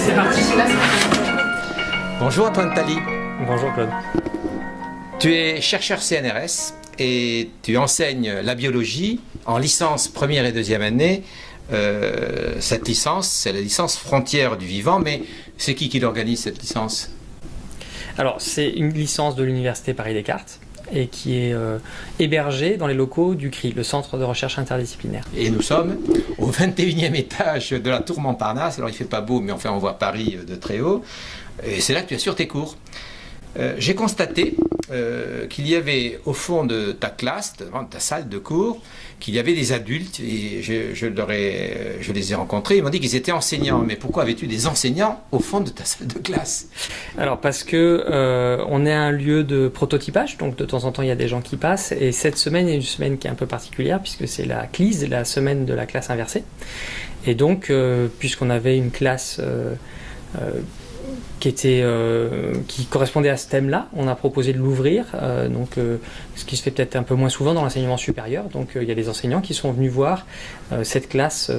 c'est parti. Bonjour Antoine Tali. Bonjour Claude. Tu es chercheur CNRS et tu enseignes la biologie en licence première et deuxième année. Euh, cette licence, c'est la licence frontière du vivant, mais c'est qui qui l'organise cette licence? Alors, c'est une licence de l'Université Paris-Descartes et qui est euh, hébergée dans les locaux du CRI, le Centre de recherche interdisciplinaire. Et nous sommes au 21e étage de la tour Montparnasse. Alors, il fait pas beau, mais enfin, on voit Paris de très haut. Et c'est là que tu assures tes cours. Euh, j'ai constaté euh, qu'il y avait au fond de ta classe, de ta salle de cours, qu'il y avait des adultes, et je, les ai rencontrés, ils m'ont dit qu'ils étaient enseignants. Mais pourquoi avais-tu des enseignants au fond de ta salle de classe? Alors parce que euh, on est un lieu de prototypage, donc de temps en temps il y a des gens qui passent, et cette semaine est une semaine qui est un peu particulière, puisque c'est la CLISE, la semaine de la classe inversée. Et donc, euh, puisqu'on avait une classe... qui, était, euh, qui correspondait à ce thème-là. On a proposé de l'ouvrir, euh, donc euh, ce qui se fait peut-être un peu moins souvent dans l'enseignement supérieur. Donc il y a des enseignants qui sont venus voir cette classe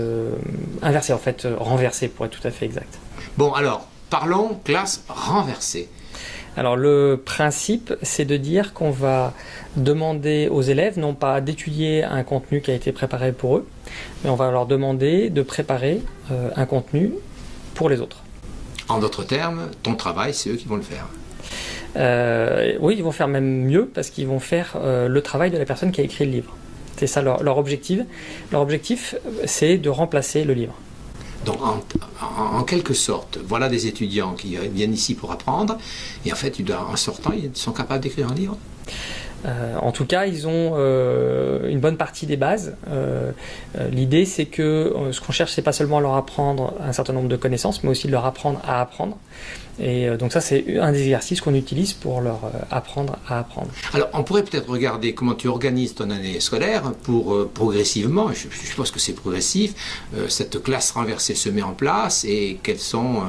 inversée, en fait renversée pour être tout à fait exact. Bon alors, parlons classe renversée. Alors le principe, c'est de dire qu'on va demander aux élèves non pas d'étudier un contenu qui a été préparé pour eux, mais on va leur demander de préparer un contenu pour les autres. En d'autres termes, ton travail, c'est eux qui vont le faire. Euh, oui, ils vont faire même mieux parce qu'ils vont faire euh, le travail de la personne qui a écrit le livre. C'est ça leur, leur, objectif. Leur objectif, c'est de remplacer le livre. Donc, en, en, en, quelque sorte, voilà des étudiants qui viennent ici pour apprendre, et en fait, en sortant, ils sont capables d'écrire un livre? Euh, en tout cas, ils ont euh, une bonne partie des bases. Euh, euh L'idée, c'est que euh, ce qu'on cherche, c'est pas seulement leur apprendre un certain nombre de connaissances, mais aussi de leur apprendre à apprendre. Et euh, donc ça, c'est un des exercices qu'on utilise pour leur apprendre à apprendre. Alors, on pourrait peut-être regarder comment tu organises ton année scolaire pour progressivement, je, je, pense que c'est progressif, cette classe renversée se met en place et quels sont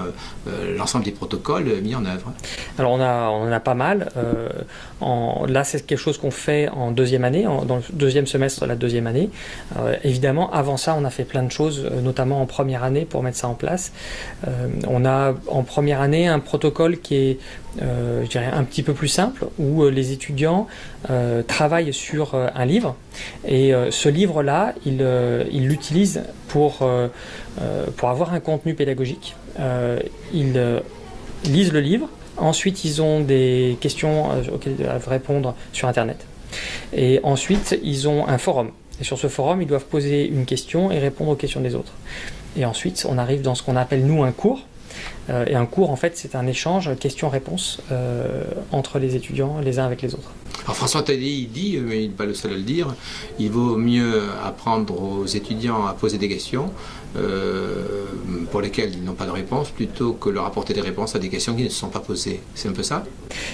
l'ensemble des protocoles mis en œuvre? Alors, on, a, on en a pas mal. En, là, c'est quelque chose qu'on fait en deuxième année, en, dans le deuxième semestre de la deuxième année. Euh, évidemment, avant ça, on a fait plein de choses, euh, notamment en première année, pour mettre ça en place. Euh, on a en première année un protocole qui est, euh, je dirais, un petit peu plus simple, où les étudiants euh, travaillent sur un livre, et ce livre-là, ils il l'utilisent pour, pour avoir un contenu pédagogique. ils lisent le livre, Ensuite, ils ont des questions auxquelles ils doivent répondre sur Internet. Et ensuite, ils ont un forum. Et sur ce forum, ils doivent poser une question et répondre aux questions des autres. Et ensuite, on arrive dans ce qu'on appelle, nous, un cours. Euh, et un cours, en fait, c'est un échange questions-réponses euh, entre les étudiants, les uns avec les autres. Alors François Taddy, il dit, mais il n'est pas le seul à le dire, il vaut mieux apprendre aux étudiants à poser des questions euh, pour lesquelles ils n'ont pas de réponse, plutôt que leur apporter des réponses à des questions qui ne se sont pas posées. C'est un peu ça?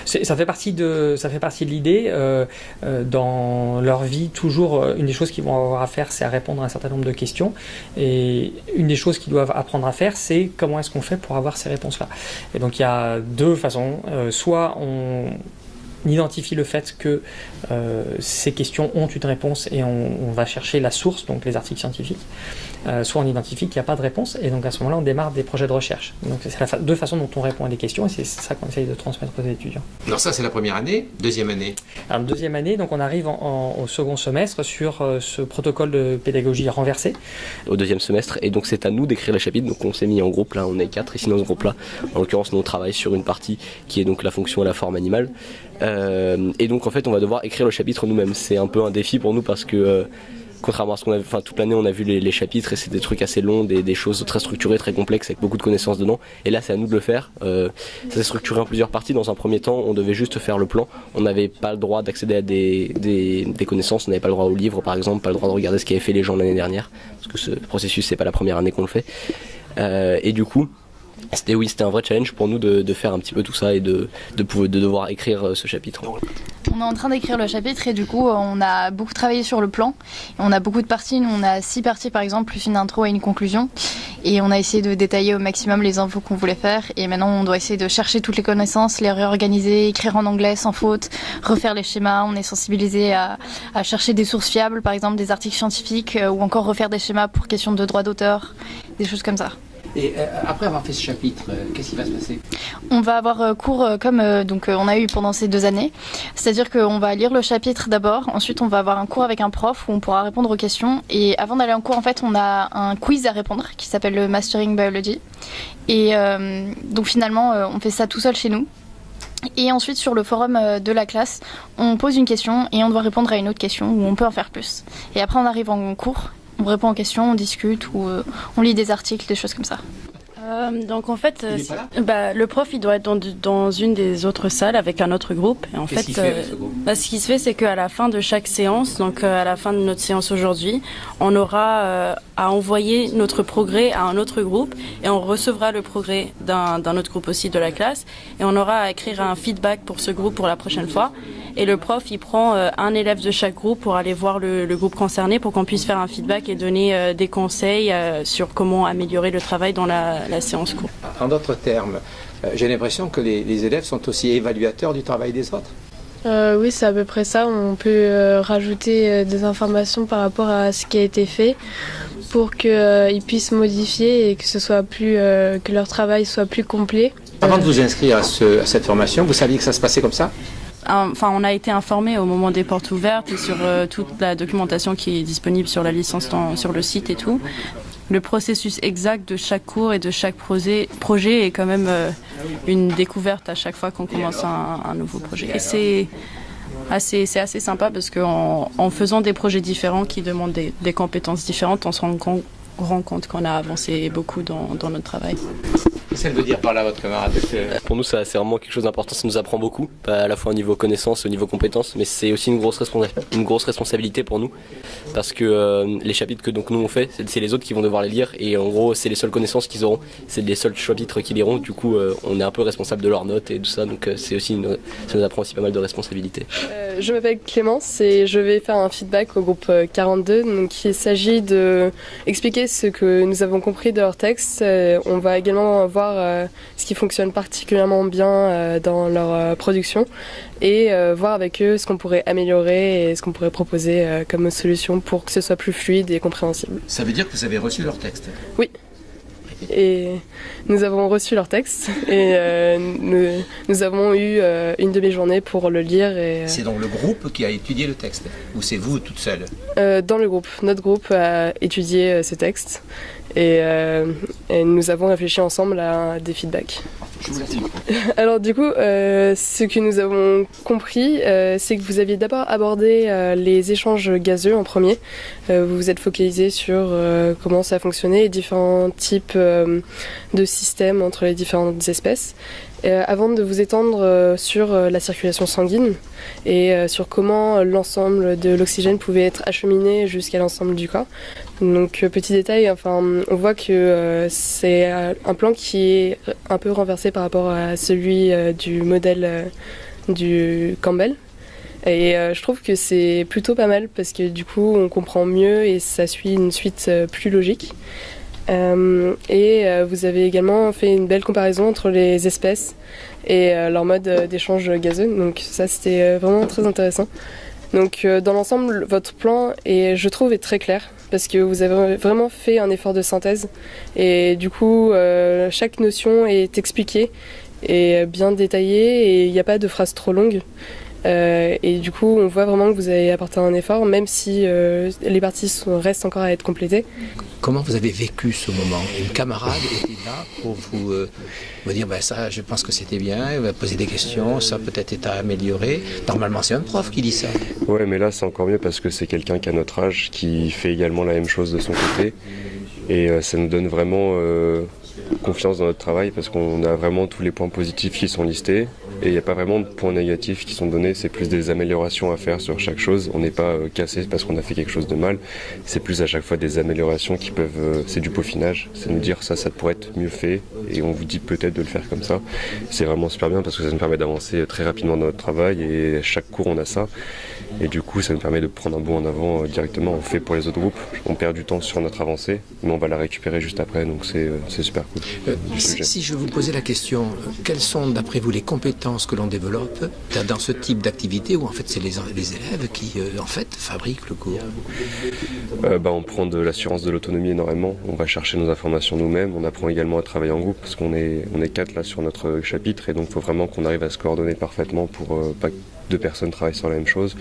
Ça fait partie de, ça fait partie de l'idée. Euh, euh, dans leur vie, toujours, une des choses qu'ils vont avoir à faire, c'est à répondre à un certain nombre de questions. Et une des choses qu'ils doivent apprendre à faire, c'est comment est-ce qu'on fait pour avoir ces réponses-là. Et donc il y a deux façons. Euh, soit on identifie le fait que euh, ces questions ont une réponse et on, on, va chercher la source, donc les articles scientifiques, euh, soit on identifie qu'il n'y a pas de réponse et donc à ce moment-là on démarre des projets de recherche. Donc c'est la fa deux façons dont on répond à des questions et c'est ça qu'on essaye de transmettre aux étudiants. Alors ça c'est la première année, deuxième année Alors deuxième année, donc on arrive en, en, au second semestre sur euh, ce protocole de pédagogie renversé. Au deuxième semestre et donc c'est à nous d'écrire les chapitres, donc on s'est mis en groupe là, on est quatre ici dans ce groupe là, en l'occurrence nous on travaille sur une partie qui est donc la fonction et la forme animale. Euh, et donc en fait on va devoir écrire le chapitre nous-mêmes. C'est un peu un défi pour nous parce que euh, contrairement à ce qu'on a enfin toute l'année on a vu les, chapitres et c'est des trucs assez longs, des, choses très structurées, très complexes avec beaucoup de connaissances dedans. Et là c'est à nous de le faire. Euh, ça s'est structuré en plusieurs parties. Dans un premier temps on devait juste faire le plan. On n'avait pas le droit d'accéder à des, connaissances, on n'avait pas le droit au livre par exemple, pas le droit de regarder ce qu'avaient fait les gens l'année dernière parce que ce processus c'est pas la première année qu'on le fait. Et du coup c'était oui, c'était un vrai challenge pour nous de, faire un petit peu tout ça et de, devoir écrire ce chapitre. On est en train d'écrire le chapitre et du coup on a beaucoup travaillé sur le plan. On a beaucoup de parties, nous on a six parties par exemple, plus une intro et une conclusion. Et on a essayé de détailler au maximum les infos qu'on voulait faire. Et maintenant on doit essayer de chercher toutes les connaissances, les réorganiser, écrire en anglais sans faute, refaire les schémas. On est sensibilisé à, chercher des sources fiables, par exemple des articles scientifiques, ou encore refaire des schémas pour questions de droit d'auteur, des choses comme ça. Et euh, après avoir fait ce chapitre, euh, qu'est-ce qui va se passer? On va avoir euh, cours comme donc on a eu pendant ces deux années, c'est-à-dire qu'on va lire le chapitre d'abord, ensuite on va avoir un cours avec un prof où on pourra répondre aux questions et avant d'aller en cours en fait on a un quiz à répondre qui s'appelle le Mastering Biology et donc finalement on fait ça tout seul chez nous. Et ensuite sur le forum de la classe, on pose une question et on doit répondre à une autre question où on peut en faire plus. Et après on arrive en cours, on répond aux questions, on discute ou euh, on lit des articles, des choses comme ça. Euh, donc en fait, euh, bah, le prof il doit être dans, dans une des autres salles avec un autre groupe. Et en Qu'est-ce fait, qu'il fait euh, avec ce groupe? bah, ce qui se fait, c'est qu'à la fin de chaque séance, donc euh, à la fin de notre séance aujourd'hui, on aura euh, à envoyer notre progrès à un autre groupe et on recevra le progrès d'un autre groupe aussi de la classe et on aura à écrire un feedback pour ce groupe pour la prochaine fois. Et le prof, il prend euh, un élève de chaque groupe pour aller voir le, le groupe concerné pour qu'on puisse faire un feedback et donner euh, des conseils euh, sur comment améliorer le travail dans la, la séance cours. En d'autres termes, euh, j'ai l'impression que les, les élèves sont aussi évaluateurs du travail des autres. Euh, oui, c'est à peu près ça. On peut euh, rajouter euh, des informations par rapport à ce qui a été fait pour qu'ils puissent modifier et que ce soit plus euh, que leur travail soit plus complet. Avant de vous inscrire à, ce- à cette formation, vous saviez que ça se passait comme ça? Enfin, on a été informé au moment des portes ouvertes et sur euh, toute la documentation qui est disponible sur la licence sur le site et tout. Le processus exact de chaque cours et de chaque projet, est quand même euh, une découverte à chaque fois qu'on commence un, nouveau projet. Et c'est assez, sympa parce qu'en en faisant des projets différents qui demandent des, des compétences différentes, on se rend compte, rend compte qu'on a avancé beaucoup dans, dans notre travail. Qu'est-ce qu'elle veut dire par là, votre camarade Pour nous, ça, c'est vraiment quelque chose d'important. Ça nous apprend beaucoup, à la fois au niveau connaissance, au niveau compétences, mais c'est aussi une grosse, responsa- une grosse responsabilité pour nous, parce que euh, les chapitres que donc nous on fait, c'est c'est les autres qui vont devoir les lire, et en gros, c'est les seules connaissances qu'ils auront, c'est les seuls chapitres qu'ils liront. Du coup, euh, on est un peu responsable de leurs notes et tout ça, donc euh, c'est aussi une, ça nous apprend aussi pas mal de responsabilités. Euh, je m'appelle Clémence et je vais faire un feedback au groupe euh, 42. Donc, il s'agit de expliquer ce que nous avons compris de leur texte. Euh, on va également voir euh, ce qui fonctionne particulièrement bien euh, dans leur euh, production et euh, voir avec eux ce qu'on pourrait améliorer et ce qu'on pourrait proposer euh, comme solution pour que ce soit plus fluide et compréhensible. Ça veut dire que vous avez reçu leur texte? Et nous avons reçu leur texte. Et euh, nous, nous avons eu euh, une demi-journée pour le lire et, euh, C'est donc le groupe qui a étudié le texte Ou c'est vous toute seule? Dans le groupe. Notre groupe a étudié ces textes et, euh, et nous avons réfléchi ensemble à des feedbacks. Je vous. Alors du coup, euh, ce que nous avons compris, euh, c'est que vous aviez d'abord abordé les échanges gazeux en premier. Vous vous êtes focalisé sur comment ça fonctionnait et différents types de systèmes entre les différentes espèces. Avant de vous étendre sur la circulation sanguine et sur comment l'ensemble de l'oxygène pouvait être acheminé jusqu'à l'ensemble du corps. Donc euh, petit détail, enfin, on voit que euh, c'est euh, un plan qui est un peu renversé par rapport à celui du modèle du Campbell. Et je trouve que c'est plutôt pas mal parce que du coup on comprend mieux et ça suit une suite plus logique. Et vous avez également fait une belle comparaison entre les espèces et leur mode d'échange gazeux. Donc ça c'était vraiment très intéressant. Donc dans l'ensemble, votre plan est, je trouve, est très clair parce que vous avez vraiment fait un effort de synthèse et du coup euh, chaque notion est expliquée et bien détaillée et il n'y a pas de phrases trop longues. Euh, et du coup, on voit vraiment que vous avez apporté un effort, même si euh, les parties sont- restent encore à être complétées. Comment vous avez vécu ce moment? Une camarade était là pour vous, euh, vous dire ben ça, je pense que c'était bien, elle va poser des questions, ça peut-être est à améliorer. Normalement, c'est un prof qui dit ça. Ouais, mais là c'est encore mieux parce que c'est quelqu'un qui a notre âge, qui fait également la même chose de son côté. Et euh, ça nous donne vraiment euh, confiance dans notre travail parce qu'on a vraiment tous les points positifs qui sont listés. Et il n'y a pas vraiment de points négatifs qui sont donnés, c'est plus des améliorations à faire sur chaque chose. On n'est pas euh, cassé parce qu'on a fait quelque chose de mal. C'est plus à chaque fois des améliorations qui peuvent. euh, c'est du peaufinage. C'est nous dire ça, ça pourrait être mieux fait. Et on vous dit peut-être de le faire comme ça. C'est vraiment super bien parce que ça nous permet d'avancer très rapidement dans notre travail. Et à chaque cours, on a ça. Et du coup, ça nous permet de prendre un bond en avant directement. On fait pour les autres groupes. On perd du temps sur notre avancée, mais on va la récupérer juste après. Donc c'est super cool. si, si, je vous posais la question, quelles sont d'après vous les compétences que l'on développe dans ce type d'activité où en fait c'est les, les, élèves qui en fait fabriquent le cours? Bah, On prend de l'assurance de l'autonomie énormément. On va chercher nos informations nous-mêmes. On apprend également à travailler en groupe parce qu'on est, on est quatre là sur notre chapitre et donc il faut vraiment qu'on arrive à se coordonner parfaitement pour euh, pas deux personnes travaillent sur la même chose,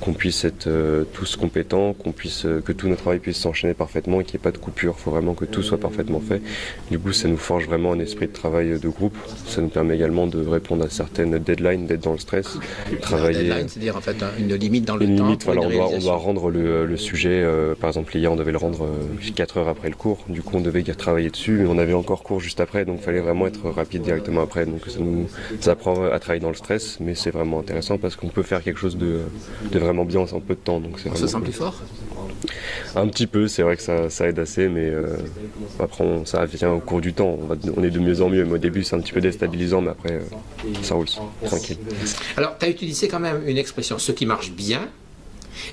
qu'on puisse être euh, tous compétents, qu'on puisse euh, que tout notre travail puisse s'enchaîner parfaitement et qu'il n'y ait pas de coupure. Il faut vraiment que tout soit parfaitement fait. Du coup, ça nous forge vraiment un esprit de travail de groupe. Ça nous permet également de répondre à certaines deadlines, d'être dans le stress, travailler. Deadline, c'est-à-dire en fait une limite dans le une temps. Limite, voilà, on doit, on doit, rendre le, le sujet. Euh, par exemple, hier, on devait le rendre 4 heures après le cours. Du coup, on devait travailler dessus, mais on avait encore cours juste après, donc il fallait vraiment être rapide directement après. Donc ça nous ça apprend à travailler dans le stress, mais c'est vraiment intéressant parce qu'on peut faire quelque chose de, de, vraiment bien en peu de temps. Donc on se sent plus fort Un petit peu, c'est vrai que ça, ça, aide assez, mais euh, après on, ça vient au cours du temps. On, va, on, est de mieux en mieux. Mais au début c'est un petit peu déstabilisant, mais après euh, ça roule, tranquille. Alors tu as utilisé quand même une expression, ce qui marche bien,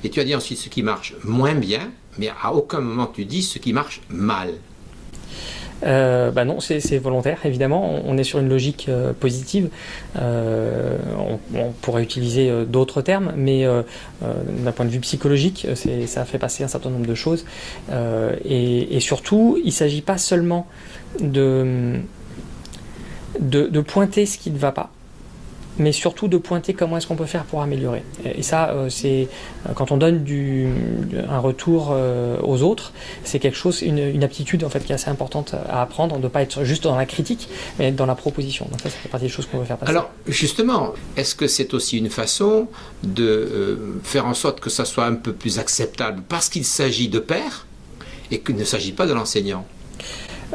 et tu as dit ensuite ce qui marche moins bien, mais à aucun moment tu dis ce qui marche mal. Euh, bah non, c'est volontaire, évidemment. On, est sur une logique euh, positive. Euh, on, pourrait utiliser euh, d'autres termes, mais euh, d'un point de vue psychologique, ça fait passer un certain nombre de choses. Et, surtout, il ne s'agit pas seulement de, de pointer ce qui ne va pas mais surtout de pointer comment est-ce qu'on peut faire pour améliorer. Et ça, euh, c'est quand on donne un retour euh, aux autres, c'est quelque chose, une, aptitude en fait qui est assez importante à apprendre, de ne pas être juste dans la critique, mais dans la proposition. Donc ça, ça fait partie des choses qu'on veut faire passer. Alors justement, est-ce que c'est aussi une façon de euh, faire en sorte que ça soit un peu plus acceptable? Parce qu'il s'agit de pairs et qu'il ne s'agit pas de l'enseignant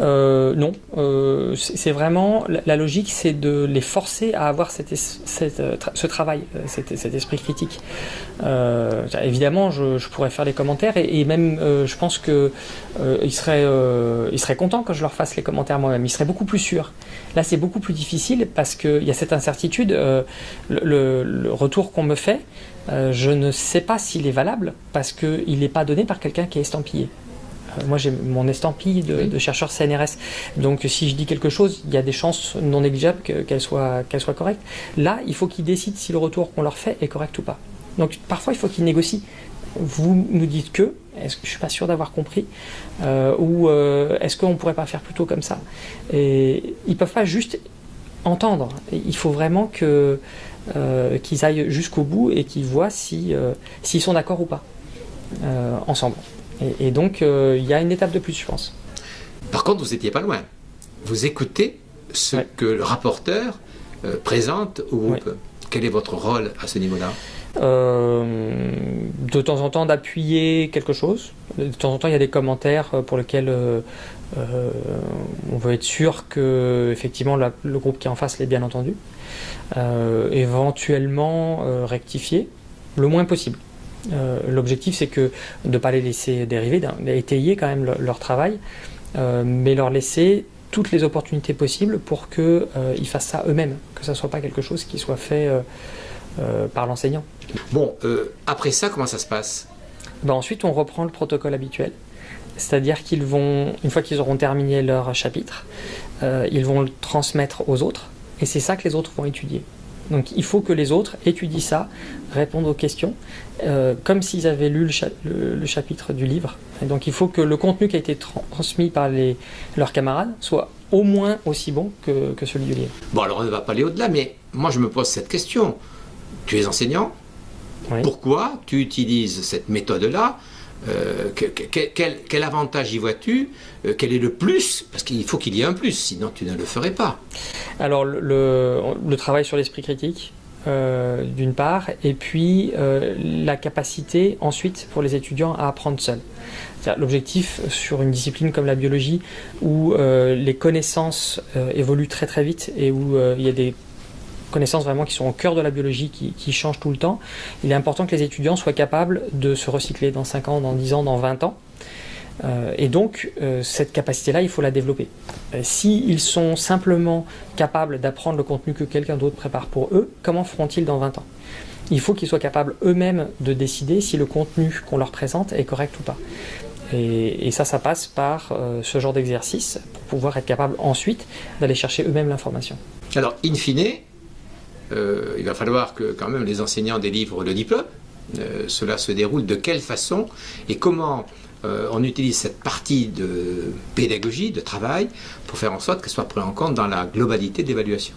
euh, non, euh, c'est vraiment la, logique, c'est de les forcer à avoir cette, ce travail, euh, cet, cet, esprit critique. Euh, évidemment, je, pourrais faire les commentaires et, même, euh, je pense que euh, ils seraient, ils seraient contents que je leur fasse les commentaires moi-même. Ils seraient beaucoup plus sûrs. Là, c'est beaucoup plus difficile parce qu'il y a cette incertitude. Le, le, retour qu'on me fait, je ne sais pas s'il est valable parce qu'il n'est pas donné par quelqu'un qui est estampillé moi j'ai mon estampille de, oui. de, chercheur CNRS. Donc si je dis quelque chose, il y a des chances non négligeables qu'elle qu soit, correcte. Là, il faut qu'ils décident si le retour qu'on leur fait est correct ou pas. Donc parfois, il faut qu'ils négocient. Vous nous dites que, est-ce que je suis pas sûr d'avoir compris, euh, ou euh, est-ce qu'on pourrait pas faire plutôt comme ça? Et ils peuvent pas juste entendre. Il faut vraiment que euh, qu'ils aillent jusqu'au bout et qu'ils voient si s'ils sont d'accord ou pas ensemble. Et, et donc, euh, il y a une étape de plus, je pense. Par contre, vous n'étiez pas loin. Vous écoutez ce ouais. que le rapporteur euh, présente au groupe. Ouais. Quel est votre rôle à ce niveau-là? Euh, de temps en temps d'appuyer quelque chose. De temps en temps, il y a des commentaires pour lesquels euh, euh, on veut être sûr que effectivement la, le groupe qui est en face l'ait bien entendu. Éventuellement rectifier le moins possible. Euh, L'objectif, c'est que de ne pas les laisser dériver, d'étayer quand même le, leur travail, euh, mais leur laisser toutes les opportunités possibles pour qu'ils euh, fassent ça eux-mêmes, que ça ne soit pas quelque chose qui soit fait par l'enseignant. Bon, après ça, comment ça se passe? Ben Ensuite, on reprend le protocole habituel. C'est-à-dire qu'ils vont, une fois qu'ils auront terminé leur chapitre, ils vont le transmettre aux autres, et c'est ça que les autres vont étudier. Donc il faut que les autres étudient ça, répondent aux questions, euh, comme s'ils avaient lu le, cha le, le, chapitre du livre. Et donc il faut que le contenu qui a été transmis par les, leurs camarades soit au moins aussi bon que, que celui du livre. Bon alors on ne va pas aller au-delà, mais moi je me pose cette question. Tu es enseignant oui. Pourquoi tu utilises cette méthode-là euh, que, que, quel, avantage y vois-tu euh, Quel est le plus Parce qu'il faut qu'il y ait un plus, sinon tu ne le ferais pas. Alors, le, travail sur l'esprit critique, euh, d'une part, et puis la capacité ensuite pour les étudiants à apprendre seuls. L'objectif sur une discipline comme la biologie, où les connaissances évoluent très très vite et où il y a des connaissances vraiment qui sont au cœur de la biologie, qui, qui, changent tout le temps, il est important que les étudiants soient capables de se recycler dans 5 ans, dans 10 ans, dans 20 ans. Euh, et donc, euh, cette capacité-là, il faut la développer. Euh, S'ils si sont simplement capables d'apprendre le contenu que quelqu'un d'autre prépare pour eux, comment feront-ils dans 20 ans? Il faut qu'ils soient capables eux-mêmes de décider si le contenu qu'on leur présente est correct ou pas. Et, ça, ça passe par ce genre d'exercice pour pouvoir être capable ensuite d'aller chercher eux-mêmes l'information. Alors, in fine, euh, il va falloir que quand même les enseignants délivrent le diplôme. Euh, cela se déroule de quelle façon et comment on utilise cette partie de pédagogie, de travail, pour faire en sorte qu'elle soit prise en compte dans la globalité d'évaluation?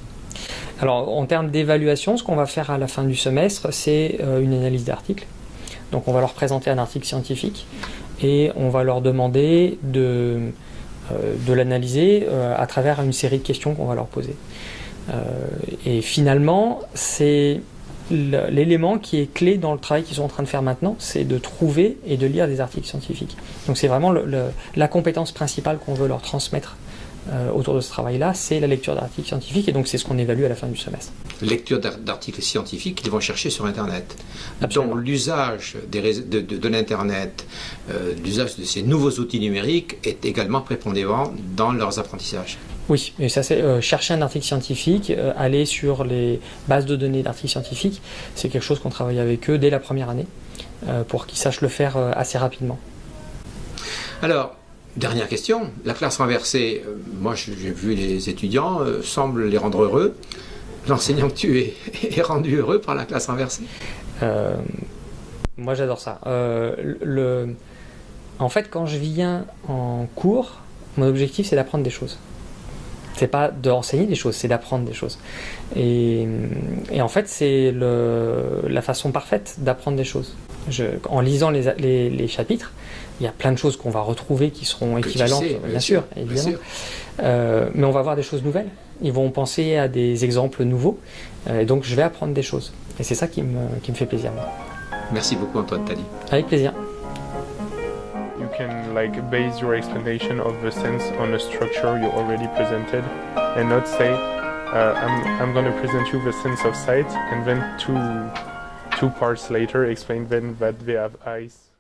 Alors en termes d'évaluation, ce qu'on va faire à la fin du semestre, c'est une analyse d'articles. Donc on va leur présenter un article scientifique et on va leur demander de, euh, l'analyser euh, à travers une série de questions qu'on va leur poser. Euh, et finalement, c'est l'élément qui est clé dans le travail qu'ils sont en train de faire maintenant, c'est de trouver et de lire des articles scientifiques. Donc c'est vraiment la compétence principale qu'on veut leur transmettre euh, autour de ce travail-là, c'est la lecture d'articles scientifiques, et donc c'est ce qu'on évalue à la fin du semestre. Lecture d'articles scientifiques qu'ils vont chercher sur Internet. Donc l'usage de, de, l'Internet, euh, l'usage de ces nouveaux outils numériques est également prépondérant dans leurs apprentissages. Oui, et ça c'est euh, chercher un article scientifique, aller sur les bases de données d'articles scientifiques, c'est quelque chose qu'on travaille avec eux dès la première année, pour qu'ils sachent le faire assez rapidement. Alors, Dernière question, la classe renversée, euh, moi j'ai vu les étudiants, euh, semble les rendre heureux. L'enseignant que tu es est rendu heureux par la classe renversée? Euh, Moi j'adore ça. le... En fait, quand je viens en cours, mon objectif c'est d'apprendre des choses. C'est pas d'enseigner des choses, c'est d'apprendre des choses. Et, en fait, c'est la façon parfaite d'apprendre des choses. en lisant les chapitres, il y a plein de choses qu'on va retrouver qui seront équivalentes, bien, sûr, évidemment. Euh, mais on va voir des choses nouvelles. Ils vont penser à des exemples nouveaux. Euh, et donc je vais apprendre des choses. Et c'est ça qui me, qui me fait plaisir. Merci beaucoup Antoine Tali. Avec plaisir. Can like base your explanation of the sense on a structure you already presented and not say uh, I'm, I'm going to present you the sense of sight and then two, two parts later explain then that they have eyes.